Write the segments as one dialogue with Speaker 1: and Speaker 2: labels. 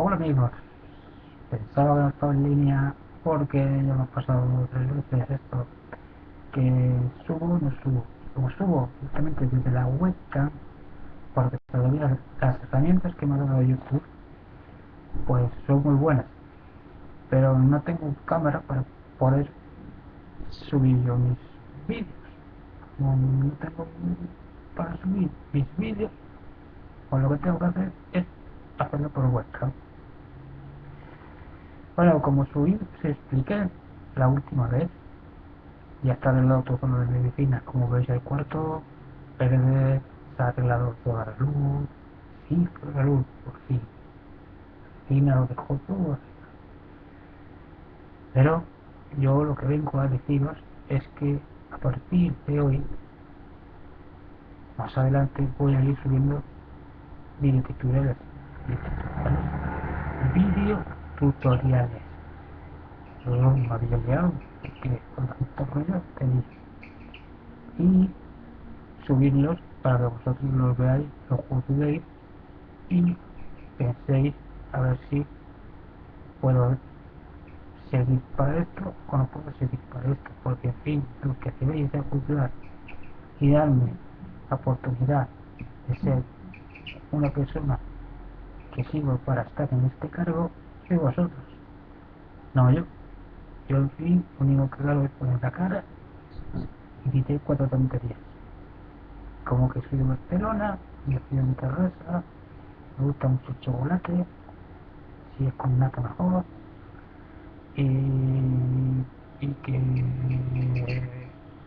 Speaker 1: Hola amigos, pensaba que no estaba en línea porque ya me ha pasado tres veces esto, que subo no subo, como subo justamente desde la webcam, porque todavía las herramientas que me ha dado YouTube, pues son muy buenas, pero no tengo cámara para poder subir yo mis vídeos, no tengo para subir mis vídeos, pues lo que tengo que hacer es hacerlo por webcam. Bueno, como subí, se expliqué la última vez, ya está arreglado todo con lo de medicina. Como veis, el cuarto verde ha arreglado toda la luz, sí, la luz, por fin. Medicina lo dejó todo Pero yo lo que vengo a deciros es que a partir de hoy, más adelante, voy a ir subiendo videotutoriales, video tutoriales. Yo me había liado porque con tanto rollo tenéis. Y subirlos para que vosotros los veáis, los juzguéis y penséis a ver si puedo seguir para esto o no puedo seguir para esto. Porque en fin, los que veis de juzgar y darme la oportunidad de ser una persona que sirvo para estar en este cargo y vosotros. No yo. Yo en fin, lo único que hago es poner la cara y quité cuatro tonterías. Como que soy de Barcelona, me fui a mi terraza, me gusta mucho el chocolate, si es con nata mejor, y, y que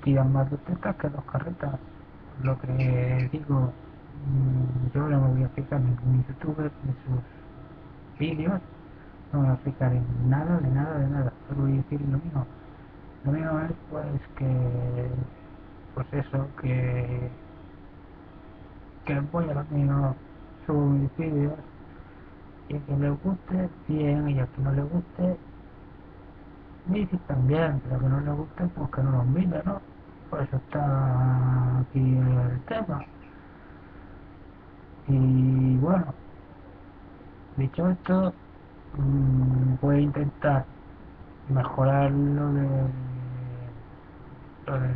Speaker 1: tiran más de tetas que dos carretas. Lo que digo, mm, yo no me voy a fijar en mis youtubers, en sus vídeos, no me voy a explicar en nada, de nada, de nada. Solo voy a decir lo mismo. Lo mismo es pues que, pues eso, que, que voy a subo mis vídeos y a quien le guste, bien, y a quien no le guste, dice también, pero a quien no le guste, pues que no lo mire, ¿no? Por eso está aquí el tema. Y bueno, dicho esto, voy a intentar mejorar lo de, lo de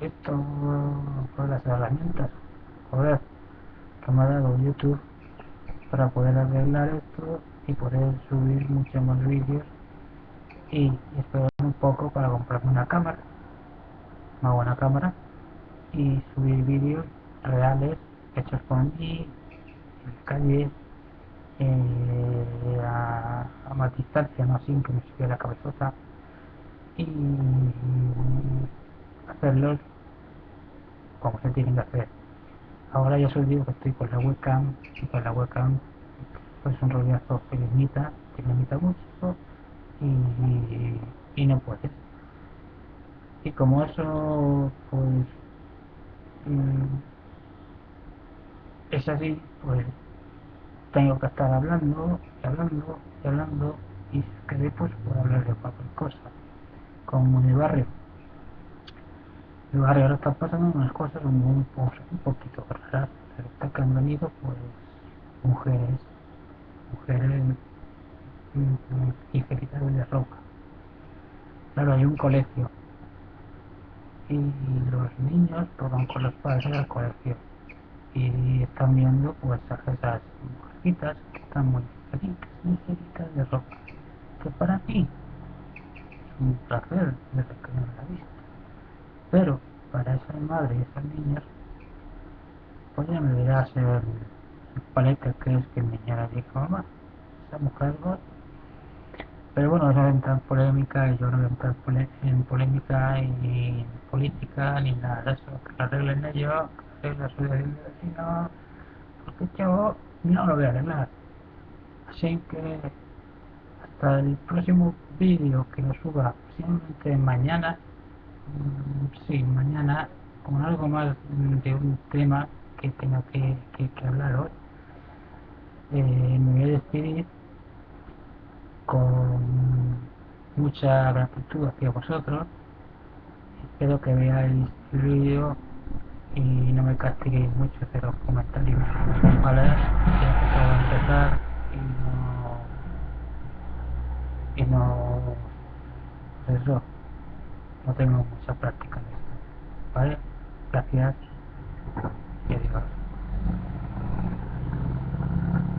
Speaker 1: esto con las herramientas. Joder que me ha youtube para poder arreglar esto y poder subir muchos más vídeos y esperar un poco para comprarme una cámara una buena cámara y subir vídeos reales hechos por mí en calle eh, a, a, más distancia, no sin que me subiera la cabezota y hacerlos como se tienen que hacer. Ahora ya os digo que estoy con la webcam y con la webcam pues un rollazo que limita, que mucho y, y no puedes. Y como eso pues mm, es así, pues tengo que estar hablando y hablando y hablando y que después puedo hablar de cualquier cosa como en el barrio. El barrio ahora está pasando unas cosas un, un, poquito raras está que han venido pues mujeres mujeres hijeritas de roca. Claro hay un colegio y los niños van con los padres al colegio y están viendo pues esas que están muy felices, muy felices de ropa, que para mí es un placer desde que no la vista. Pero para esa madre y esas niñas, pues ya me dirá ser el paleta que es que mi niña dijo mamá, esa mujer pero bueno, eso no entra en polémica y yo no voy a entrar en polémica y política ni nada de eso, que la arreglen ellos, que la su vecino, porque yo no lo voy a arreglar. Así que hasta el próximo vídeo que lo suba, posiblemente mañana, mmm, sí, mañana, con algo más de un tema que tengo que, que, que hablar hoy, eh, me voy a despedir con mucha gratitud hacia vosotros. Espero que veáis el vídeo y no me castiguéis mucho de los comentarios ¿vale? practicar y no y no eso no tengo mucha práctica en esto vale gracias y adiós